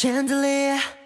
Chandelier.